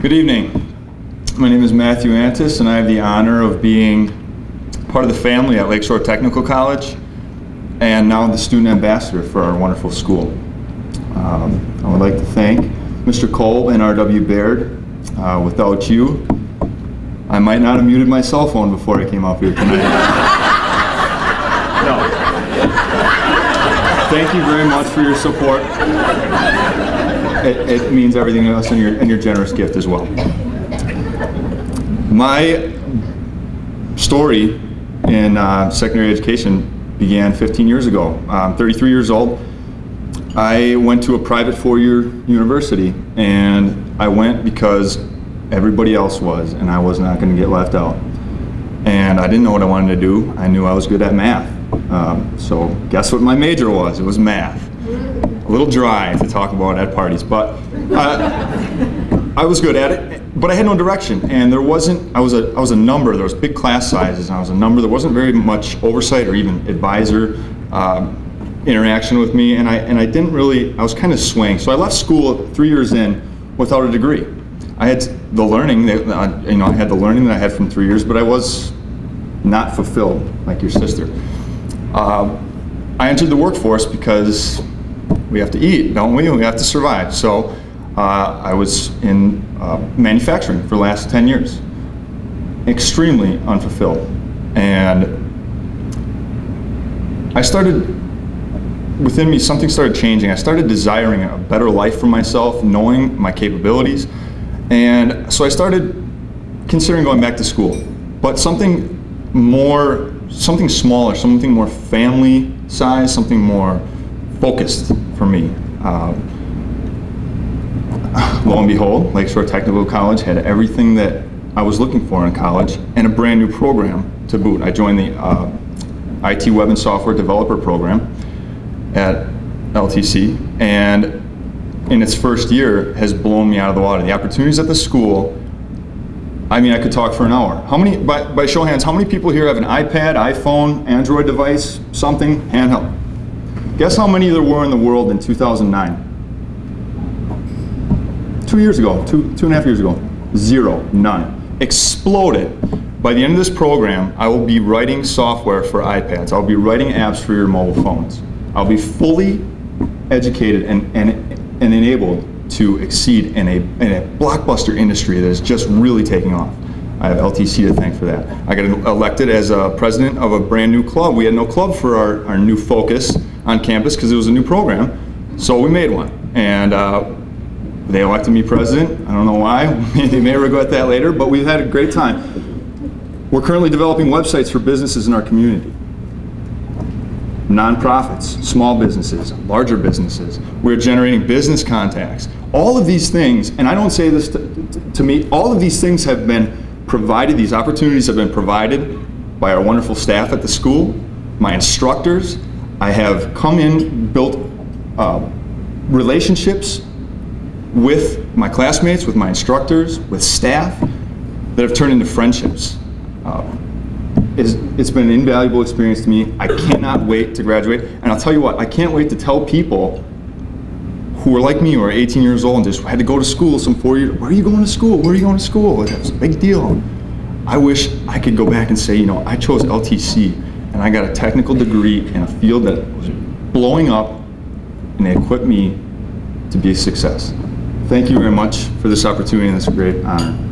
Good evening. My name is Matthew Antis, and I have the honor of being part of the family at Lakeshore Technical College, and now the student ambassador for our wonderful school. Um, I would like to thank Mr. Cole and R.W. Baird. Uh, without you, I might not have muted my cell phone before I came up here tonight. no. Thank you very much for your support. It, it means everything us and your, and your generous gift as well. My story in uh, secondary education began 15 years ago. I'm 33 years old. I went to a private four-year university and I went because everybody else was and I was not going to get left out. And I didn't know what I wanted to do. I knew I was good at math. Um, so guess what my major was? It was math. A little dry to talk about at parties, but uh, I was good at it. But I had no direction, and there wasn't. I was a I was a number. There was big class sizes, and I was a number. There wasn't very much oversight or even advisor um, interaction with me, and I and I didn't really. I was kind of swaying. So I left school three years in without a degree. I had the learning that uh, you know I had the learning that I had from three years, but I was not fulfilled like your sister. Uh, I entered the workforce because we have to eat, don't we? We have to survive. So uh, I was in uh, manufacturing for the last 10 years, extremely unfulfilled. And I started, within me, something started changing. I started desiring a better life for myself, knowing my capabilities. And so I started considering going back to school, but something more, something smaller, something more family size, something more focused for me. Uh, lo and behold, Lakeshore Technical College had everything that I was looking for in college and a brand new program to boot. I joined the uh, IT Web and Software Developer Program at LTC and in its first year has blown me out of the water. The opportunities at the school, I mean, I could talk for an hour. How many, by, by show hands, how many people here have an iPad, iPhone, Android device, something, handheld? Guess how many there were in the world in 2009? Two years ago, two, two and a half years ago, zero, none. Exploded. By the end of this program, I will be writing software for iPads. I'll be writing apps for your mobile phones. I'll be fully educated and, and, and enabled to exceed in a, in a blockbuster industry that is just really taking off. I have LTC to thank for that. I got elected as a president of a brand new club. We had no club for our, our new focus on campus because it was a new program, so we made one. And uh, they elected me president. I don't know why. they may regret that later, but we've had a great time. We're currently developing websites for businesses in our community. Nonprofits, small businesses, larger businesses. We're generating business contacts. All of these things, and I don't say this to, to, to me, all of these things have been provided, these opportunities have been provided by our wonderful staff at the school, my instructors. I have come in, built uh, relationships with my classmates, with my instructors, with staff that have turned into friendships. Uh, it's, it's been an invaluable experience to me. I cannot wait to graduate. And I'll tell you what, I can't wait to tell people who are like me, who are 18 years old and just had to go to school some four years, where are you going to school? Where are you going to school? It's a big deal. I wish I could go back and say, you know, I chose LTC and I got a technical degree in a field that was blowing up and they equipped me to be a success. Thank you very much for this opportunity and this great honor.